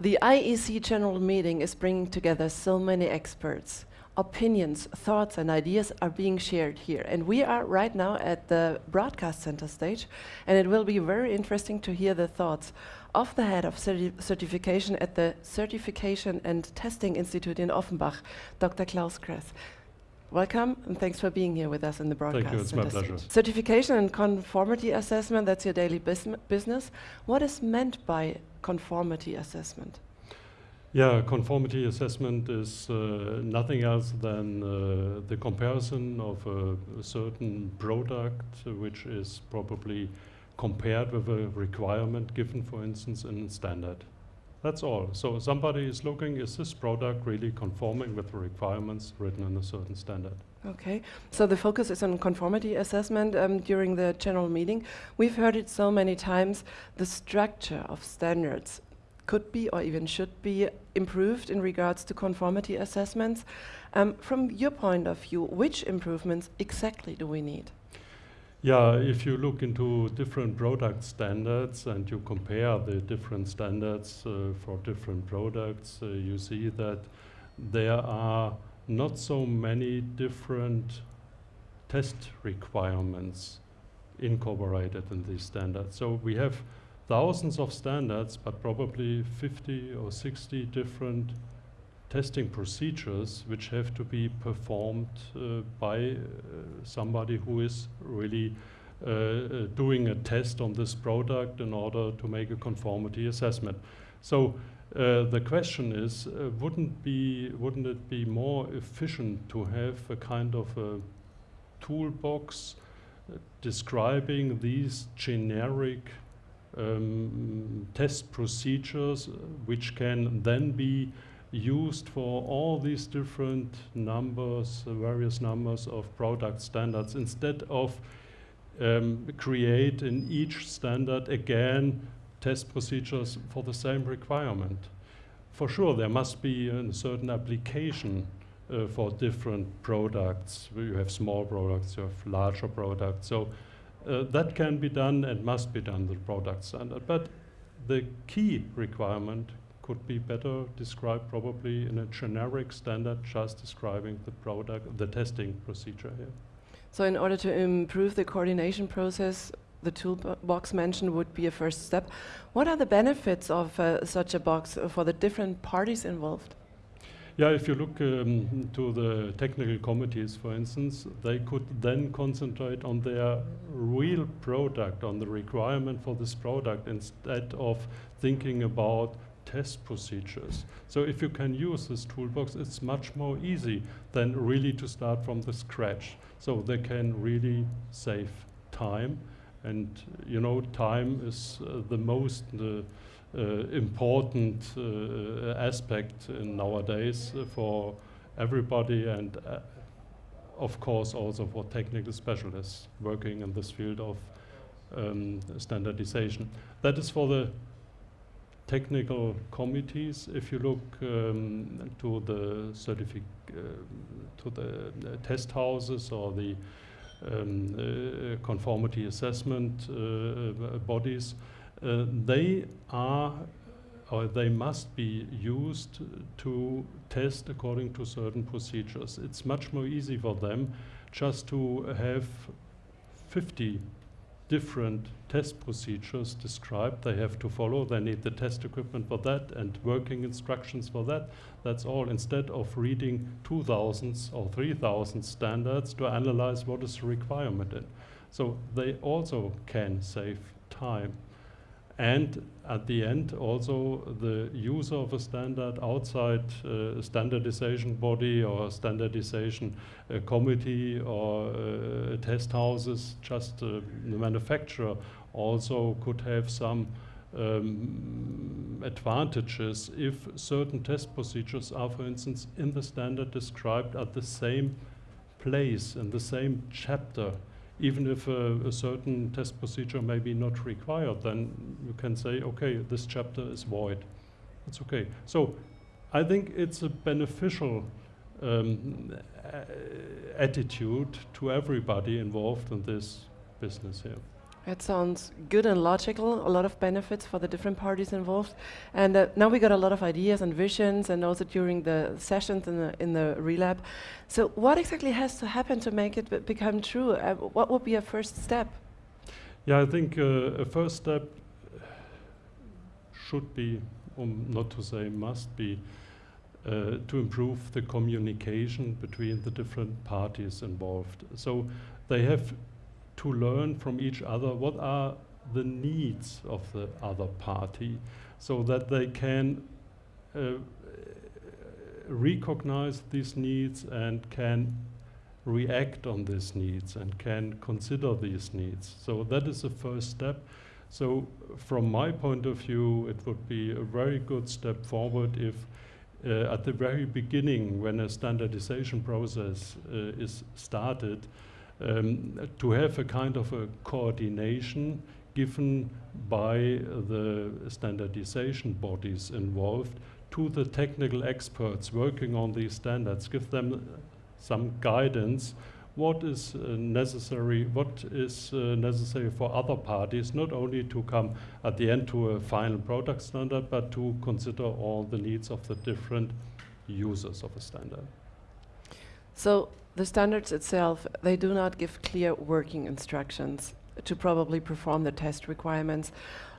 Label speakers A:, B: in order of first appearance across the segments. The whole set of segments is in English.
A: The IEC General Meeting is bringing together so many experts. Opinions, thoughts, and ideas are being shared here. And we are right now at the broadcast center stage, and it will be very interesting to hear the thoughts of the head of certi certification at the Certification and Testing Institute in Offenbach, Dr. Klaus Kress. Welcome, and thanks for being here with us in the broadcast.
B: Thank you, it's my pleasure.
A: Certification and conformity assessment, that's your daily business. What is meant by conformity assessment?
B: Yeah, conformity assessment is uh, nothing else than uh, the comparison of a, a certain product which is probably compared with a requirement given, for instance, in a standard. That's all. So somebody is looking, is this product really conforming with the requirements written in a certain standard?
A: Okay, so the focus is on conformity assessment um, during the general meeting. We've heard it so many times, the structure of standards could be or even should be improved in regards to conformity assessments. Um, from your point of view, which improvements exactly do we need?
B: Yeah, if you look into different product standards and you compare the different standards uh, for different products, uh, you see that there are not so many different test requirements incorporated in these standards. So we have thousands of standards, but probably 50 or 60 different testing procedures which have to be performed uh, by uh, somebody who is really uh, uh, doing a test on this product in order to make a conformity assessment. So the question is, wouldn't be wouldn't it be more efficient to have a kind of a toolbox describing these generic um, test procedures, which can then be used for all these different numbers, uh, various numbers of product standards, instead of um, create in each standard again test procedures for the same requirement. For sure, there must be a certain application uh, for different products. You have small products, you have larger products. So uh, that can be done and must be done, the product standard. But the key requirement could be better described probably in a generic standard just describing the product, the testing procedure here.
A: So in order to improve the coordination process, the toolbox mentioned would be a first step. What are the benefits of uh, such a box for the different parties involved?
B: Yeah, if you look um, to the technical committees, for instance, they could then concentrate on their real product, on the requirement for this product, instead of thinking about test procedures. So if you can use this toolbox, it's much more easy than really to start from the scratch. So they can really save time. And you know, time is uh, the most uh, uh, important uh, aspect nowadays for everybody and uh, of course also for technical specialists working in this field of um, standardization. That is for the technical committees. If you look um, to the certific uh, to the uh, test houses or the um, uh, conformity assessment uh, bodies, uh, they are or they must be used to test according to certain procedures. It's much more easy for them just to have 50 different test procedures described they have to follow. They need the test equipment for that and working instructions for that. That's all instead of reading 2,000 or 3,000 standards to analyze what is the requirement in. So they also can save time. And at the end, also the user of a standard outside uh, standardization body or standardization uh, committee or uh, test houses, just uh, the manufacturer also could have some um, advantages if certain test procedures are, for instance, in the standard described at the same place, in the same chapter even if a, a, certain test procedure may be not required, then you can say, okay, this chapter is void. It's okay. So I think it's a beneficial um, attitude to everybody involved in this business here.
A: It sounds good and logical, a lot of benefits for the different parties involved. And uh, now we got a lot of ideas and visions and also during the sessions in the, in the relab. So what exactly has to happen to make it become true? Uh, what would be a first step?
B: Yeah, I think uh, a first step should be, um, not to say must be, uh, to improve the communication between the different parties involved. So they have to learn from each other what are the needs of the other party so that they can uh, recognize these needs and can react on these needs and can consider these needs. So that is the first step. So from my point of view, it would be a very good step forward if uh, at the very beginning, when a standardization process uh, is started, um, to have a kind of a coordination given by the standardization bodies involved to the technical experts working on these standards, give them some guidance what is uh, necessary, what is uh, necessary for other parties, not only to come at the end to a final product standard, but to consider all the needs of the different users of a standard.
A: So the standards itself, they do not give clear working instructions to probably perform the test requirements.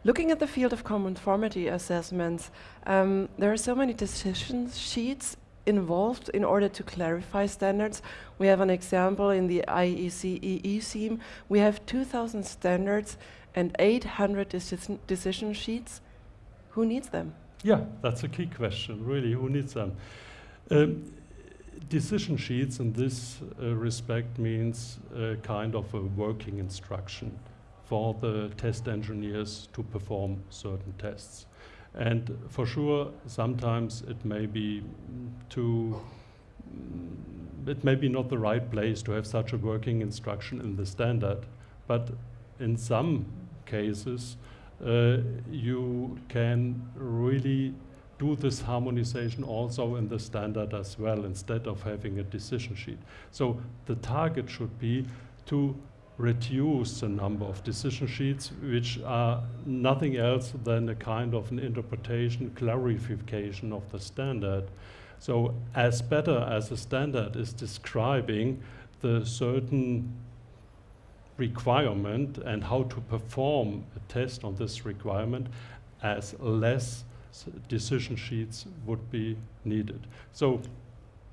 A: Looking at the field of conformity assessments, um, there are so many decision sheets involved in order to clarify standards. We have an example in the IECEE scheme. We have 2,000 standards and 800 decision, decision sheets. Who needs them?
B: Yeah, that's a key question, really. Who needs them? Um, decision sheets in this uh, respect means a kind of a working instruction for the test engineers to perform certain tests. And for sure, sometimes it may be too, it may be not the right place to have such a working instruction in the standard. But in some cases, uh, you can really do this harmonization also in the standard as well instead of having a decision sheet. So the target should be to reduce the number of decision sheets, which are nothing else than a kind of an interpretation, clarification of the standard. So as better as the standard is describing the certain requirement and how to perform a test on this requirement, as less decision sheets would be needed. So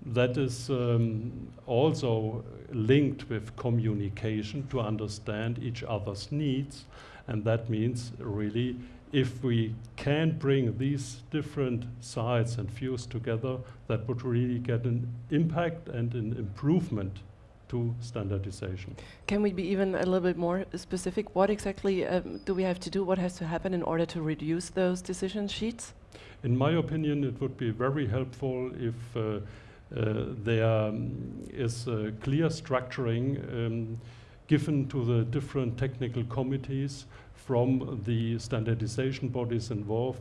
B: that is um, also linked with communication to understand each other's needs. And that means really if we can bring these different sides and views together, that would really get an impact and an improvement to standardization.
A: Can we be even a little bit more specific? What exactly um, do we have to do? What has to happen in order to reduce those decision sheets?
B: In my opinion, it would be very helpful if uh, uh, there um, is a clear structuring um, given to the different technical committees from the standardization bodies involved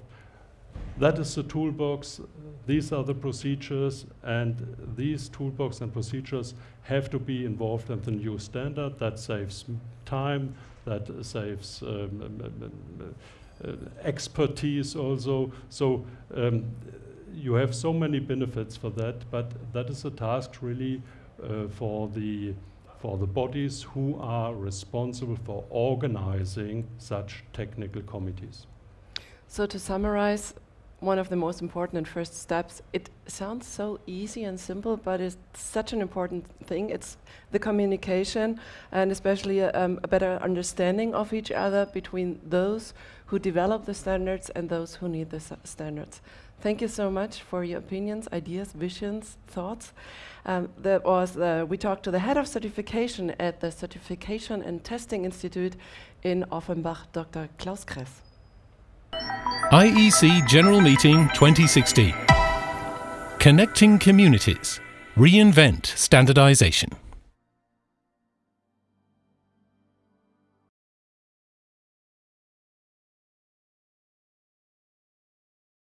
B: that is the toolbox, these are the procedures, and these toolbox and procedures have to be involved in the new standard. That saves time, that saves um, uh, expertise also. So um, you have so many benefits for that, but that is a task really uh, for the for the bodies who are responsible for organizing such technical committees.
A: So to summarize, one of the most important and first steps. It sounds so easy and simple, but it's such an important thing. It's the communication and especially a, um, a better understanding of each other between those who develop the standards and those who need the standards. Thank you so much for your opinions, ideas, visions, thoughts. Um, that was uh, we talked to the head of certification at the Certification and Testing Institute in Offenbach, Dr. Klaus Kress.
C: IEC General Meeting 2016. Connecting Communities. Reinvent Standardization.